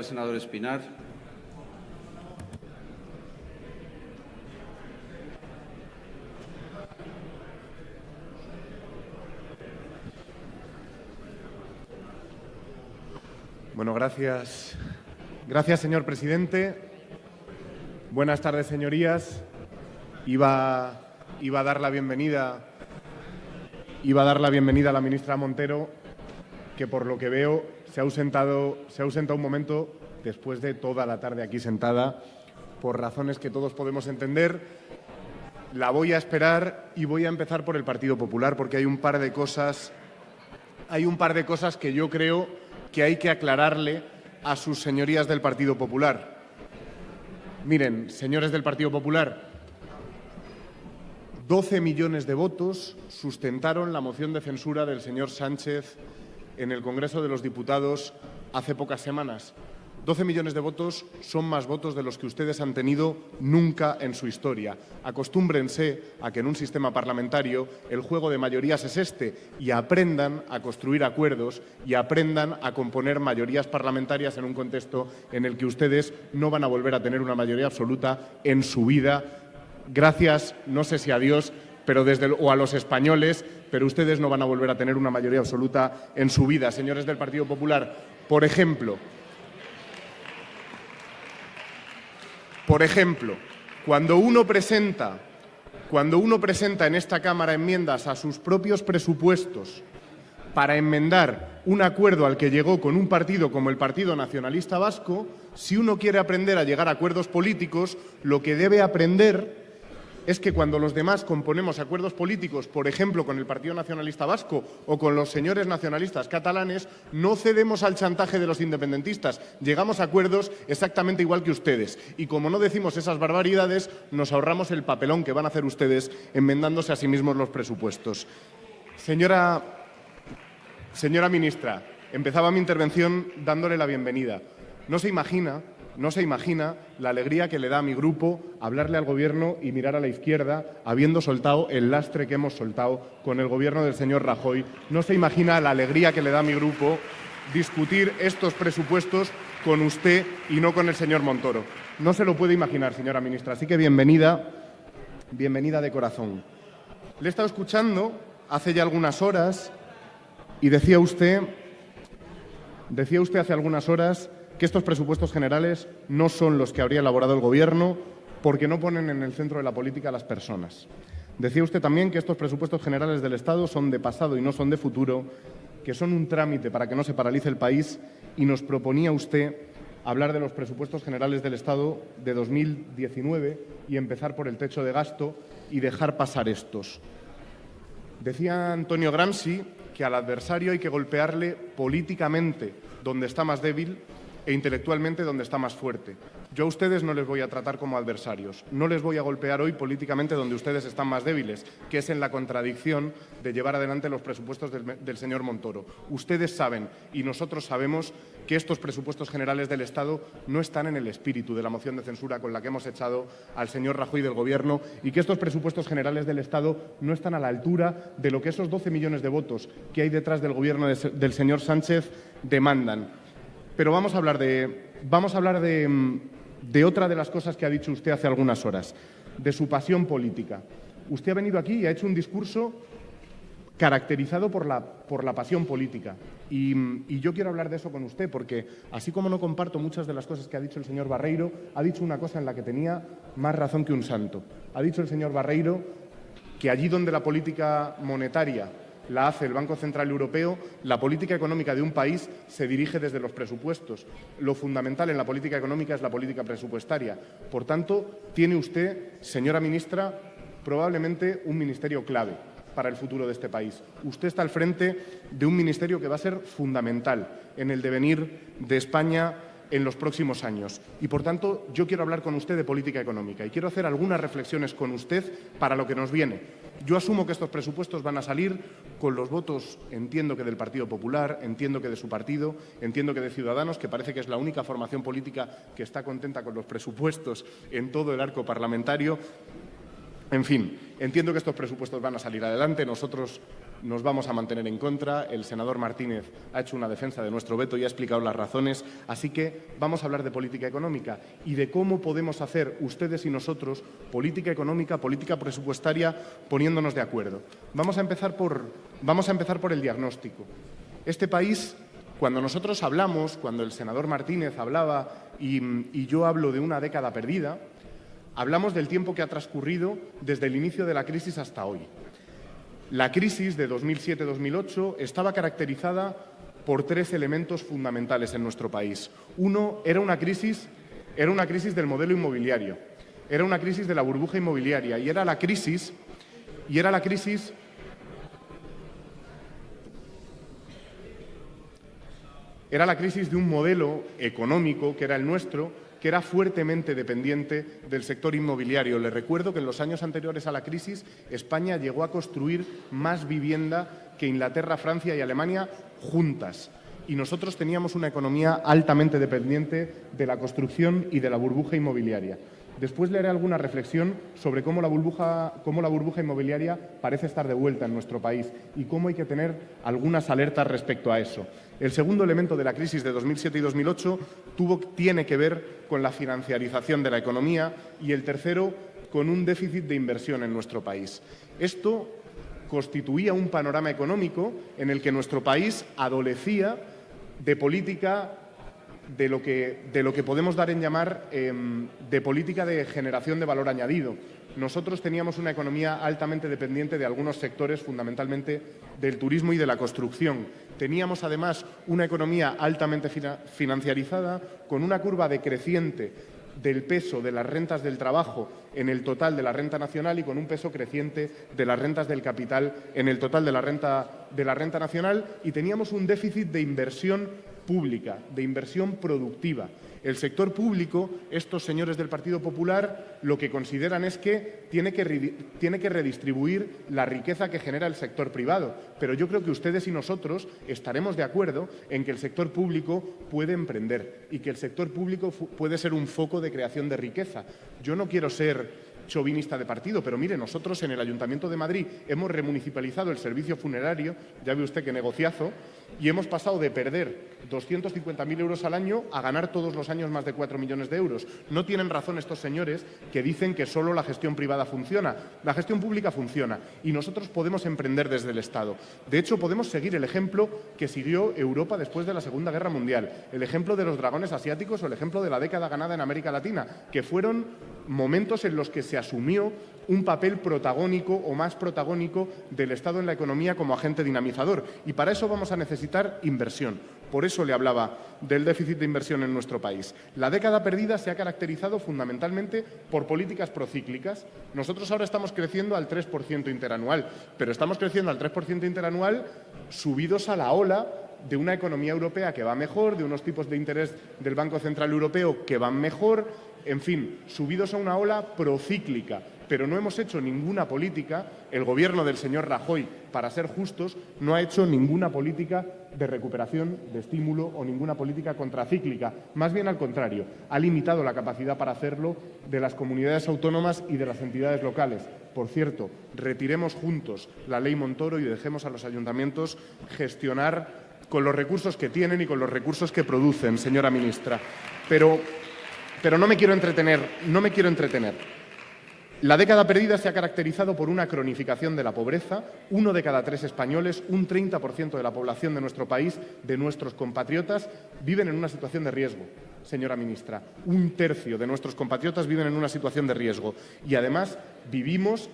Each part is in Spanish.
Senador Espinar. Bueno, gracias. Gracias, señor presidente. Buenas tardes, señorías. Iba, iba a dar la bienvenida iba a dar la bienvenida a la ministra Montero, que por lo que veo se ha ausentado, se ha ausentado un momento después de toda la tarde aquí sentada, por razones que todos podemos entender. La voy a esperar y voy a empezar por el Partido Popular, porque hay un par de cosas, hay un par de cosas que yo creo que hay que aclararle a sus señorías del Partido Popular. Miren, señores del Partido Popular, 12 millones de votos sustentaron la moción de censura del señor Sánchez en el Congreso de los Diputados hace pocas semanas. 12 millones de votos son más votos de los que ustedes han tenido nunca en su historia. Acostúmbrense a que en un sistema parlamentario el juego de mayorías es este y aprendan a construir acuerdos y aprendan a componer mayorías parlamentarias en un contexto en el que ustedes no van a volver a tener una mayoría absoluta en su vida gracias, no sé si a Dios, pero desde, o a los españoles, pero ustedes no van a volver a tener una mayoría absoluta en su vida, señores del Partido Popular. Por ejemplo, por ejemplo, cuando uno presenta, cuando uno presenta en esta Cámara enmiendas a sus propios presupuestos para enmendar un acuerdo al que llegó con un partido como el Partido Nacionalista Vasco, si uno quiere aprender a llegar a acuerdos políticos, lo que debe aprender es que cuando los demás componemos acuerdos políticos, por ejemplo, con el Partido Nacionalista Vasco o con los señores nacionalistas catalanes, no cedemos al chantaje de los independentistas. Llegamos a acuerdos exactamente igual que ustedes. Y como no decimos esas barbaridades, nos ahorramos el papelón que van a hacer ustedes enmendándose a sí mismos los presupuestos. Señora, señora ministra, empezaba mi intervención dándole la bienvenida. No se imagina no se imagina la alegría que le da a mi grupo hablarle al Gobierno y mirar a la izquierda habiendo soltado el lastre que hemos soltado con el Gobierno del señor Rajoy. No se imagina la alegría que le da a mi grupo discutir estos presupuestos con usted y no con el señor Montoro. No se lo puede imaginar, señora ministra. Así que bienvenida, bienvenida de corazón. Le he estado escuchando hace ya algunas horas y decía usted, decía usted hace algunas horas que estos presupuestos generales no son los que habría elaborado el Gobierno porque no ponen en el centro de la política a las personas. Decía usted también que estos presupuestos generales del Estado son de pasado y no son de futuro, que son un trámite para que no se paralice el país y nos proponía usted hablar de los presupuestos generales del Estado de 2019 y empezar por el techo de gasto y dejar pasar estos. Decía Antonio Gramsci que al adversario hay que golpearle políticamente donde está más débil e intelectualmente donde está más fuerte. Yo a ustedes no les voy a tratar como adversarios, no les voy a golpear hoy políticamente donde ustedes están más débiles, que es en la contradicción de llevar adelante los presupuestos del, señor Montoro. Ustedes saben y nosotros sabemos que estos presupuestos generales del Estado no están en el espíritu de la moción de censura con la que hemos echado al señor Rajoy del Gobierno y que estos presupuestos generales del Estado no están a la altura de lo que esos 12 millones de votos que hay detrás del Gobierno del señor Sánchez demandan. Pero vamos a hablar de, vamos a hablar mm, de, otra de las cosas que ha dicho usted hace algunas horas, de su pasión política. Usted ha venido aquí y ha hecho un discurso caracterizado por la, por la pasión política. Y, y, yo quiero hablar de eso con usted, porque así como no comparto muchas de las cosas que ha dicho el señor Barreiro, ha dicho una cosa en la que tenía más razón que un santo. Ha dicho el señor Barreiro que allí donde la política monetaria la hace el Banco Central Europeo, la política económica de un país se dirige desde los presupuestos. Lo fundamental en la política económica es la política presupuestaria. Por tanto, tiene usted, señora ministra, probablemente un ministerio clave para el futuro de este país. Usted está al frente de un ministerio que va a ser fundamental en el devenir de España en los próximos años. Y, por tanto, yo quiero hablar con usted de política económica y quiero hacer algunas reflexiones con usted para lo que nos viene. Yo asumo que estos presupuestos van a salir con los votos, entiendo que del Partido Popular, entiendo que de su partido, entiendo que de Ciudadanos, que parece que es la única formación política que está contenta con los presupuestos en todo el arco parlamentario. En fin, entiendo que estos presupuestos van a salir adelante. Nosotros nos vamos a mantener en contra. El senador Martínez ha hecho una defensa de nuestro veto y ha explicado las razones. Así que vamos a hablar de política económica y de cómo podemos hacer ustedes y nosotros política económica, política presupuestaria, poniéndonos de acuerdo. Vamos a empezar por, vamos a empezar por el diagnóstico. Este país, cuando nosotros hablamos, cuando el senador Martínez hablaba y, y yo hablo de una década perdida, hablamos del tiempo que ha transcurrido desde el inicio de la crisis hasta hoy. La crisis de 2007-2008 estaba caracterizada por tres elementos fundamentales en nuestro país. Uno era una crisis, era una crisis del modelo inmobiliario, era una crisis de la burbuja inmobiliaria y era la crisis y era la crisis era la crisis de un modelo económico que era el nuestro que era fuertemente dependiente del sector inmobiliario. Le recuerdo que en los años anteriores a la crisis España llegó a construir más vivienda que Inglaterra, Francia y Alemania juntas. Y nosotros teníamos una economía altamente dependiente de la construcción y de la burbuja inmobiliaria. Después le haré alguna reflexión sobre cómo la, burbuja, cómo la burbuja inmobiliaria parece estar de vuelta en nuestro país y cómo hay que tener algunas alertas respecto a eso. El segundo elemento de la crisis de 2007 y 2008 tuvo, tiene que ver con la financiarización de la economía y el tercero con un déficit de inversión en nuestro país. Esto constituía un panorama económico en el que nuestro país adolecía de política de lo que, de lo que podemos dar en llamar em, de política de generación de valor añadido. Nosotros teníamos una economía altamente dependiente de algunos sectores, fundamentalmente del turismo y de la construcción. Teníamos, además, una economía altamente financiarizada, con una curva decreciente del peso de las rentas del trabajo en el total de la renta nacional y con un peso creciente de las rentas del capital en el total de la renta, de la renta nacional y teníamos un déficit de inversión pública, de inversión productiva. El sector público, estos señores del Partido Popular, lo que consideran es que tiene que, tiene que redistribuir la riqueza que genera el sector privado. Pero yo creo que ustedes y nosotros estaremos de acuerdo en que el sector público puede emprender y que el sector público puede ser un foco de creación de riqueza. Yo no quiero ser chauvinista de partido, pero mire, nosotros en el Ayuntamiento de Madrid hemos remunicipalizado el servicio funerario, ya ve usted qué negociazo, y hemos pasado de perder 250.000 euros al año a ganar todos los años más de 4 millones de euros. No tienen razón estos señores que dicen que solo la gestión privada funciona. La gestión pública funciona y nosotros podemos emprender desde el Estado. De hecho, podemos seguir el ejemplo que siguió Europa después de la Segunda Guerra Mundial, el ejemplo de los dragones asiáticos o el ejemplo de la década ganada en América Latina, que fueron momentos en los que se asumió un papel protagónico o más protagónico del Estado en la economía como agente dinamizador. Y para eso vamos a necesitar inversión. Por eso le hablaba del déficit de inversión en nuestro país. La década perdida se ha caracterizado fundamentalmente por políticas procíclicas. Nosotros ahora estamos creciendo al 3% interanual, pero estamos creciendo al 3% interanual subidos a la ola de una economía europea que va mejor, de unos tipos de interés del Banco Central Europeo que van mejor, en fin, subidos a una ola procíclica, pero no hemos hecho ninguna política, el gobierno del señor Rajoy, para ser justos, no ha hecho ninguna política de recuperación, de estímulo o ninguna política contracíclica. Más bien al contrario, ha limitado la capacidad para hacerlo de las comunidades autónomas y de las entidades locales. Por cierto, retiremos juntos la ley Montoro y dejemos a los ayuntamientos gestionar con los recursos que tienen y con los recursos que producen, señora ministra. Pero, pero no me quiero entretener, no me quiero entretener. La década perdida se ha caracterizado por una cronificación de la pobreza. Uno de cada tres españoles, un 30% de la población de nuestro país, de nuestros compatriotas, viven en una situación de riesgo. Señora ministra, un tercio de nuestros compatriotas viven en una situación de riesgo y además vivimos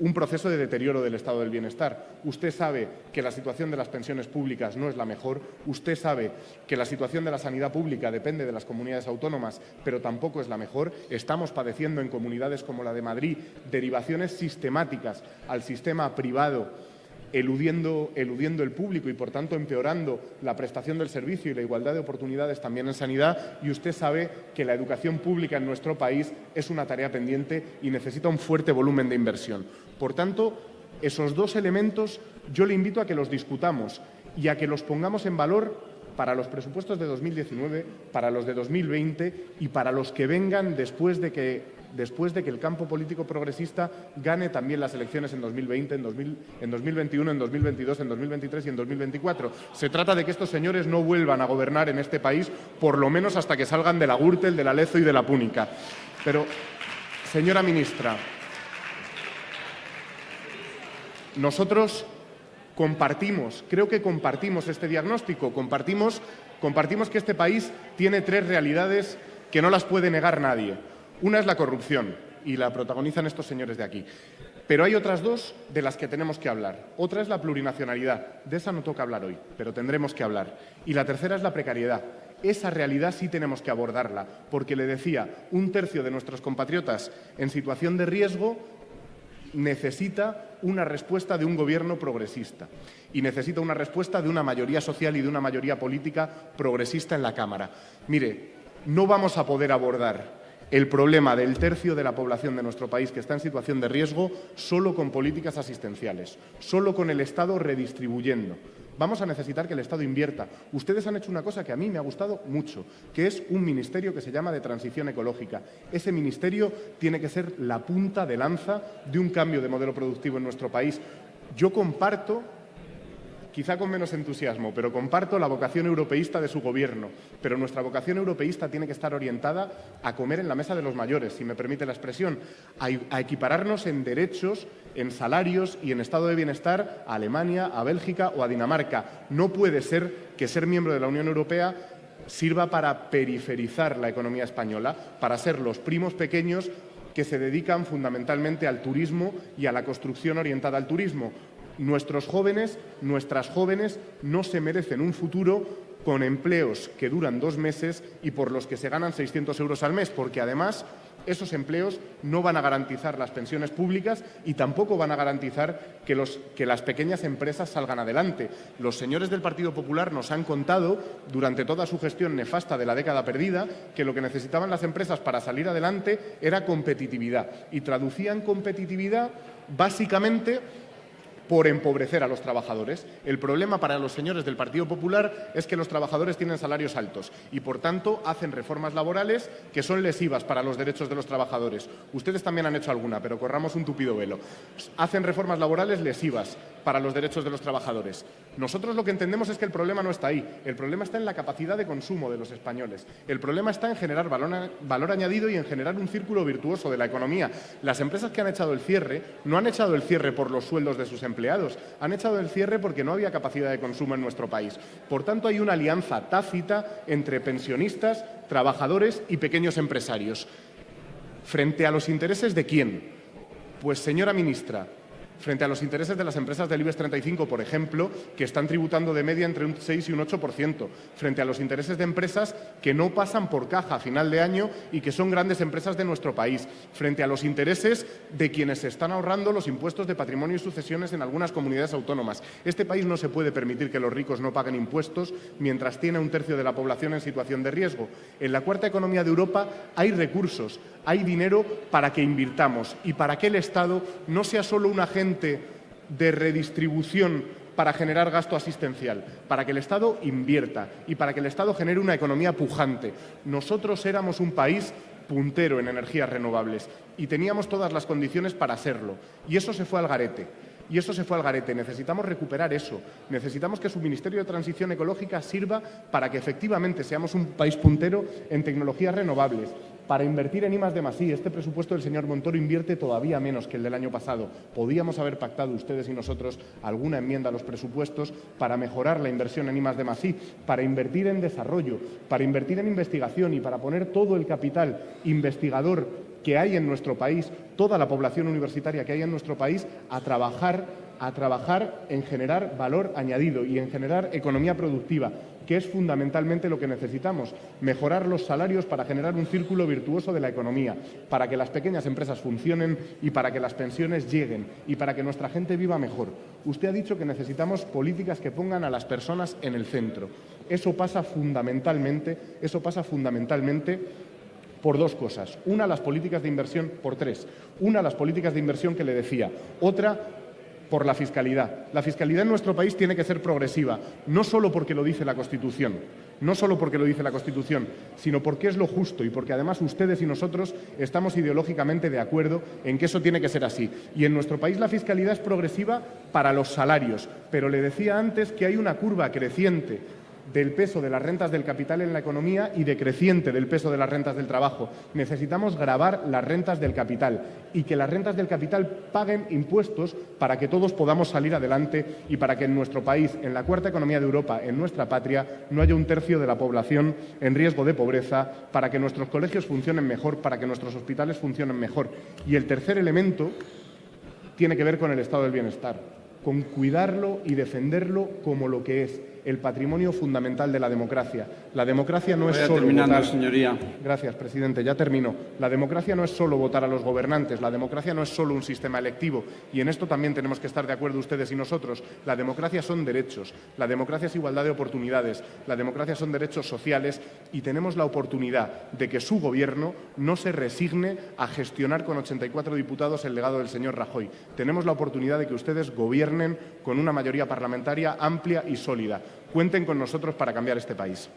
un proceso de deterioro del estado del bienestar. Usted sabe que la situación de las pensiones públicas no es la mejor, usted sabe que la situación de la sanidad pública depende de las comunidades autónomas, pero tampoco es la mejor. Estamos padeciendo en comunidades como la de Madrid derivaciones sistemáticas al sistema privado eludiendo, el público y, por tanto, empeorando la prestación del servicio y la igualdad de oportunidades también en sanidad. Y usted sabe que la educación pública en nuestro país es una tarea pendiente y necesita un fuerte volumen de inversión. Por tanto, esos dos elementos yo le invito a que los discutamos y a que los pongamos en valor para los presupuestos de 2019, para los de 2020 y para los que vengan después de que después de que el campo político progresista gane también las elecciones en 2020, en, 2021, en 2022, en 2023 y en 2024. Se trata de que estos señores no vuelvan a gobernar en este país, por lo menos hasta que salgan de la Gürtel, de la Lezo y de la Púnica. Pero, señora ministra, nosotros compartimos, creo que compartimos este diagnóstico, compartimos, compartimos que este país tiene tres realidades que no las puede negar nadie. Una es la corrupción, y la protagonizan estos señores de aquí. Pero hay otras dos de las que tenemos que hablar. Otra es la plurinacionalidad. De esa no toca hablar hoy, pero tendremos que hablar. Y la tercera es la precariedad. Esa realidad sí tenemos que abordarla, porque le decía, un tercio de nuestros compatriotas en situación de riesgo necesita una respuesta de un gobierno progresista y necesita una respuesta de una mayoría social y de una mayoría política progresista en la Cámara. Mire, no vamos a poder abordar el problema del tercio de la población de nuestro país que está en situación de riesgo solo con políticas asistenciales, solo con el Estado redistribuyendo. Vamos a necesitar que el Estado invierta. Ustedes han hecho una cosa que a mí me ha gustado mucho, que es un ministerio que se llama de transición ecológica. Ese ministerio tiene que ser la punta de lanza de un cambio de modelo productivo en nuestro país. Yo comparto quizá con menos entusiasmo, pero comparto la vocación europeísta de su gobierno. Pero nuestra vocación europeísta tiene que estar orientada a comer en la mesa de los mayores, si me permite la expresión, a, equipararnos en derechos, en salarios y en estado de bienestar a Alemania, a Bélgica o a Dinamarca. No puede ser que ser miembro de la Unión Europea sirva para periferizar la economía española, para ser los primos pequeños que se dedican fundamentalmente al turismo y a la construcción orientada al turismo. Nuestros jóvenes, nuestras jóvenes, no se merecen un futuro con empleos que duran dos meses y por los que se ganan 600 euros al mes, porque además esos empleos no van a garantizar las pensiones públicas y tampoco van a garantizar que, que, las pequeñas empresas salgan adelante. Los señores del Partido Popular nos han contado, durante toda su gestión nefasta de la década perdida, que lo que necesitaban las empresas para salir adelante era competitividad. Y traducían competitividad básicamente por empobrecer a los trabajadores. El problema para los señores del Partido Popular es que los trabajadores tienen salarios altos y, por tanto, hacen reformas laborales que son lesivas para los derechos de los trabajadores. Ustedes también han hecho alguna, pero corramos un tupido velo. Hacen reformas laborales lesivas para los derechos de los trabajadores. Nosotros lo que entendemos es que el problema no está ahí. El problema está en la capacidad de consumo de los españoles. El problema está en generar valor, añadido y en generar un círculo virtuoso de la economía. Las empresas que han echado el cierre no han echado el cierre por los sueldos de sus empleados han echado el cierre porque no había capacidad de consumo en nuestro país. Por tanto, hay una alianza tácita entre pensionistas, trabajadores y pequeños empresarios. ¿Frente a los intereses de quién? Pues, señora ministra, frente a los intereses de las empresas del IBEX 35, por ejemplo, que están tributando de media entre un 6 y un 8%, frente a los intereses de empresas que no pasan por caja a final de año y que son grandes empresas de nuestro país, frente a los intereses de quienes se están ahorrando los impuestos de patrimonio y sucesiones en algunas comunidades autónomas. Este país no se puede permitir que los ricos no paguen impuestos mientras tiene un tercio de la población en situación de riesgo. En la cuarta economía de Europa hay recursos, hay dinero para que invirtamos y para que el Estado no sea solo un agente de redistribución para generar gasto asistencial, para que el Estado invierta y para que el Estado genere una economía pujante. Nosotros éramos un país puntero en energías renovables y teníamos todas las condiciones para serlo. Y eso se fue al garete. Y eso se fue al garete. Necesitamos recuperar eso. Necesitamos que su Ministerio de Transición Ecológica sirva para que efectivamente seamos un país puntero en tecnologías renovables, para invertir en I de Este presupuesto del señor Montoro invierte todavía menos que el del año pasado. Podíamos haber pactado ustedes y nosotros alguna enmienda a los presupuestos para mejorar la inversión en I de para invertir en desarrollo, para invertir en investigación y para poner todo el capital investigador que hay en nuestro país, toda la población universitaria que hay en nuestro país, a trabajar, a trabajar en generar valor añadido y en generar economía productiva, que es fundamentalmente lo que necesitamos, mejorar los salarios para generar un círculo virtuoso de la economía, para que las pequeñas empresas funcionen y para que las pensiones lleguen y para que nuestra gente viva mejor. Usted ha dicho que necesitamos políticas que pongan a las personas en el centro. Eso pasa fundamentalmente, eso pasa fundamentalmente por dos cosas. Una, las políticas de inversión, por tres. Una, las políticas de inversión que le decía. Otra, por la fiscalidad. La fiscalidad en nuestro país tiene que ser progresiva, no solo porque lo dice la Constitución, no solo porque lo dice la Constitución, sino porque es lo justo y porque además ustedes y nosotros estamos ideológicamente de acuerdo en que eso tiene que ser así. Y en nuestro país la fiscalidad es progresiva para los salarios, pero le decía antes que hay una curva creciente del peso de las rentas del capital en la economía y decreciente del peso de las rentas del trabajo. Necesitamos grabar las rentas del capital y que las rentas del capital paguen impuestos para que todos podamos salir adelante y para que en nuestro país, en la cuarta economía de Europa, en nuestra patria, no haya un tercio de la población en riesgo de pobreza, para que nuestros colegios funcionen mejor, para que nuestros hospitales funcionen mejor. Y el tercer elemento tiene que ver con el estado del bienestar, con cuidarlo y defenderlo como lo que es, el patrimonio fundamental de la democracia. La democracia no es solo votar... señoría. Gracias, presidente. Ya termino. La democracia no es solo votar a los gobernantes. La democracia no es solo un sistema electivo. Y en esto también tenemos que estar de acuerdo ustedes y nosotros. La democracia son derechos. La democracia es igualdad de oportunidades. La democracia son derechos sociales. Y tenemos la oportunidad de que su gobierno no se resigne a gestionar con 84 diputados el legado del señor Rajoy. Tenemos la oportunidad de que ustedes gobiernen con una mayoría parlamentaria amplia y sólida. Cuenten con nosotros para cambiar este país.